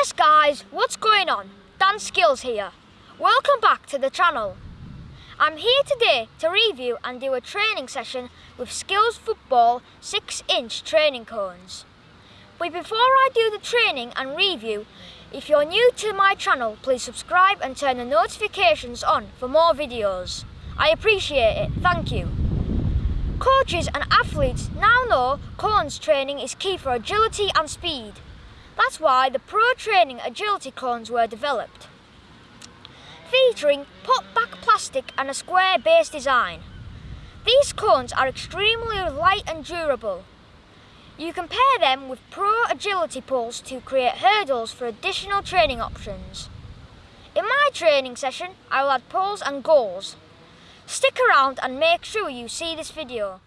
Yes guys, what's going on? Dan Skills here. Welcome back to the channel. I'm here today to review and do a training session with Skills Football 6 inch training cones. But before I do the training and review, if you're new to my channel, please subscribe and turn the notifications on for more videos. I appreciate it, thank you. Coaches and athletes now know cones training is key for agility and speed. That's why the Pro Training Agility cones were developed. Featuring pop-back plastic and a square base design. These cones are extremely light and durable. You can pair them with Pro Agility poles to create hurdles for additional training options. In my training session, I will add poles and goals. Stick around and make sure you see this video.